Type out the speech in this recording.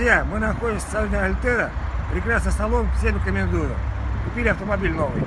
Друзья, мы находимся в салоне Альтера. Прекрасный салон, всем рекомендую. Купили автомобиль новый.